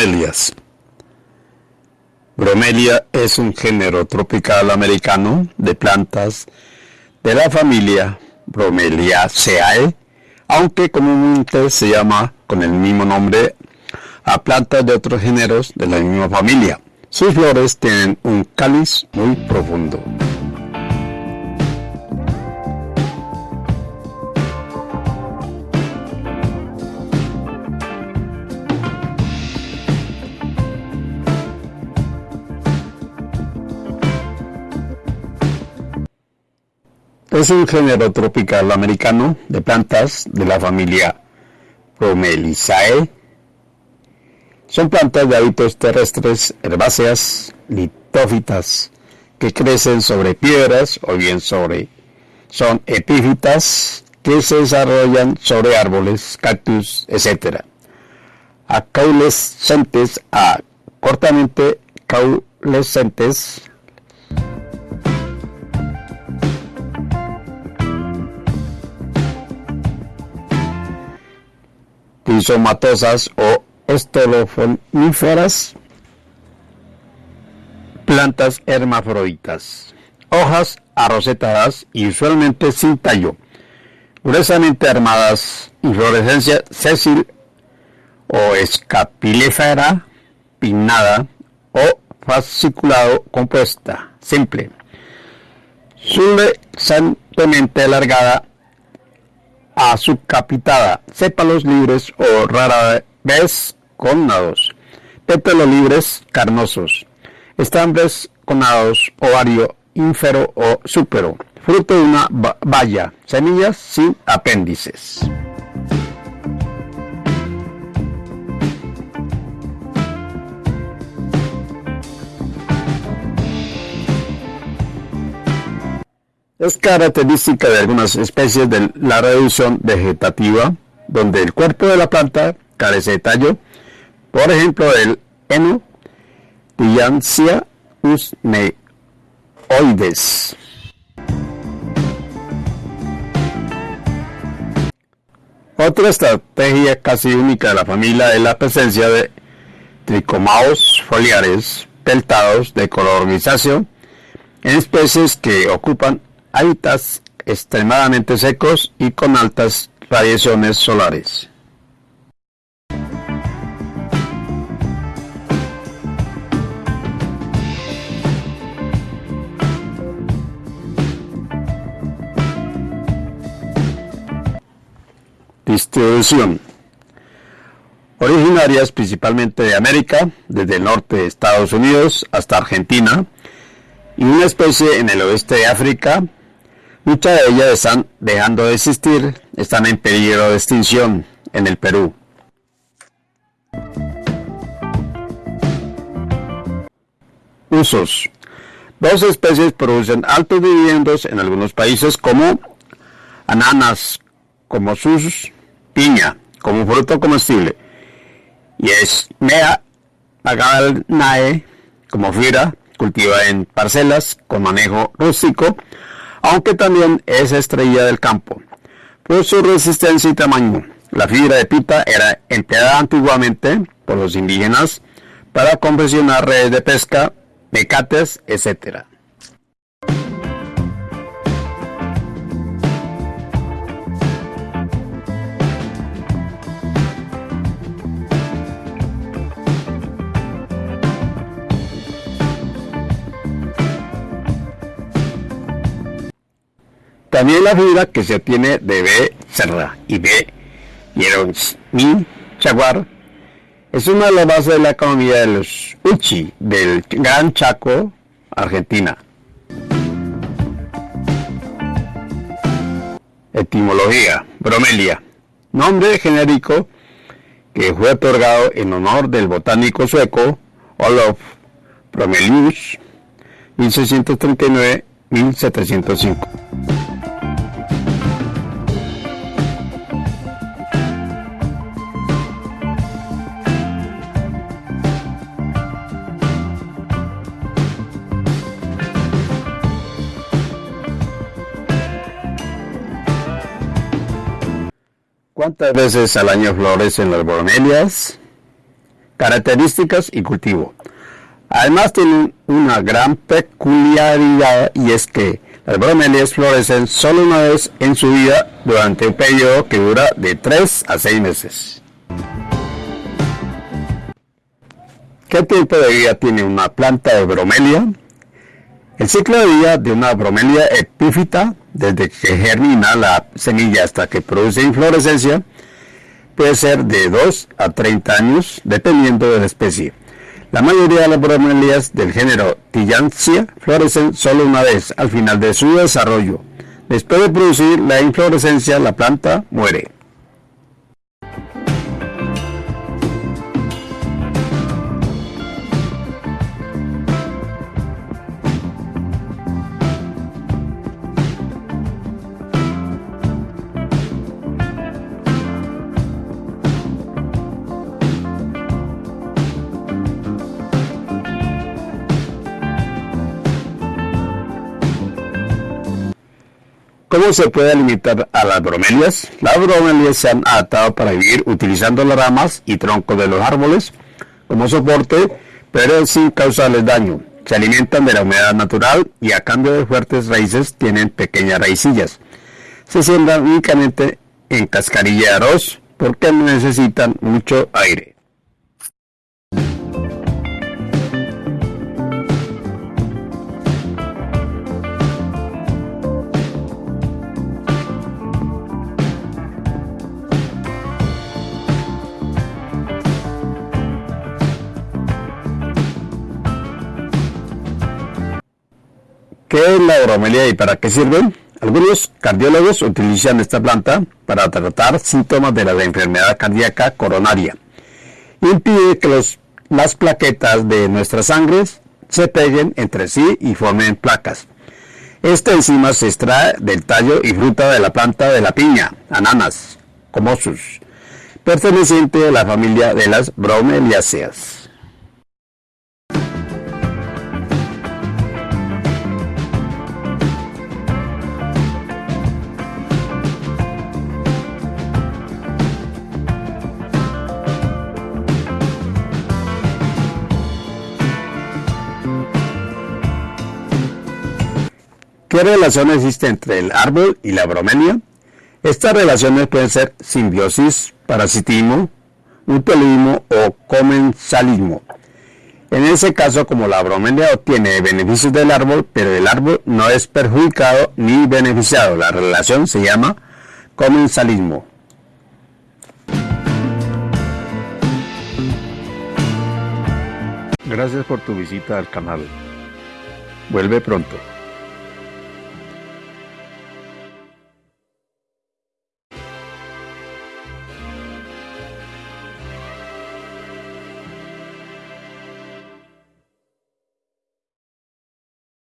Bromelias. Bromelia es un género tropical americano de plantas de la familia Bromeliaceae, aunque comúnmente se llama con el mismo nombre a plantas de otros géneros de la misma familia. Sus flores tienen un cáliz muy profundo. Es un género tropical americano de plantas de la familia Bromeliaceae. Son plantas de hábitos terrestres, herbáceas, litófitas, que crecen sobre piedras o bien sobre. Son epífitas que se desarrollan sobre árboles, cactus, etc. Acaulescentes a cortamente caulescentes rizomatosas o estolofoníferas, plantas hermafroditas, hojas arrocetadas y usualmente sin tallo, gruesamente armadas, inflorescencia sésil o escapilífera, pinnada o fasciculado compuesta, simple, sulesantemente alargada a subcapitada, sépalos libres o rara vez connados, pétalos libres carnosos, estambres connados, ovario ínfero o súpero, fruto de una valla, semillas sin apéndices. Es característica de algunas especies de la reducción vegetativa, donde el cuerpo de la planta carece de tallo, por ejemplo el Eno Tillandsia usneoides. Otra estrategia casi única de la familia es la presencia de tricomaos foliares peltados de color grisáceo en especies que ocupan hábitats extremadamente secos y con altas radiaciones solares. Distribución. Originarias principalmente de América, desde el norte de Estados Unidos hasta Argentina, y una especie en el oeste de África, Muchas de ellas están dejando de existir, están en peligro de extinción en el Perú. Usos. Dos especies producen altos dividendos en algunos países como ananas, como sus, piña, como fruto comestible, y es mea nae como fibra, cultiva en parcelas con manejo rústico, aunque también es estrella del campo. Por su resistencia y tamaño, la fibra de pita era empleada antiguamente por los indígenas para confeccionar redes de pesca, mecates, etc. También la fibra que se obtiene de B. cerra y B. mi chaguar es una de las bases de la economía de los Uchi del Gran Chaco, Argentina. Etimología. Bromelia. Nombre genérico que fue otorgado en honor del botánico sueco Olof Bromelius 1639-1705. ¿Cuántas veces al año florecen las bromelias? características y cultivo. Además tienen una gran peculiaridad y es que las bromelias florecen solo una vez en su vida durante un periodo que dura de 3 a 6 meses. ¿Qué tipo de vida tiene una planta de bromelia? El ciclo de vida de una bromelia epífita, desde que germina la semilla hasta que produce inflorescencia, puede ser de 2 a 30 años, dependiendo de la especie. La mayoría de las bromelias del género Tillandsia florecen solo una vez al final de su desarrollo. Después de producir la inflorescencia, la planta muere. ¿Cómo se puede limitar a las bromelias? Las bromelias se han adaptado para vivir utilizando las ramas y troncos de los árboles como soporte, pero sin causarles daño. Se alimentan de la humedad natural y a cambio de fuertes raíces tienen pequeñas raicillas. Se siembran únicamente en cascarilla de arroz porque necesitan mucho aire. ¿Qué es la bromelia y para qué sirve? Algunos cardiólogos utilizan esta planta para tratar síntomas de la enfermedad cardíaca coronaria. Impide que las plaquetas de nuestra sangre se peguen entre sí y formen placas. Esta enzima se extrae del tallo y fruta de la planta de la piña, ananas, comosus, perteneciente a la familia de las bromeliaceas. ¿Qué relación existe entre el árbol y la bromelia? Estas relaciones pueden ser simbiosis, parasitismo, mutualismo o comensalismo. En ese caso, como la bromelia obtiene beneficios del árbol, pero el árbol no es perjudicado ni beneficiado, la relación se llama comensalismo. Gracias por tu visita al canal. Vuelve pronto.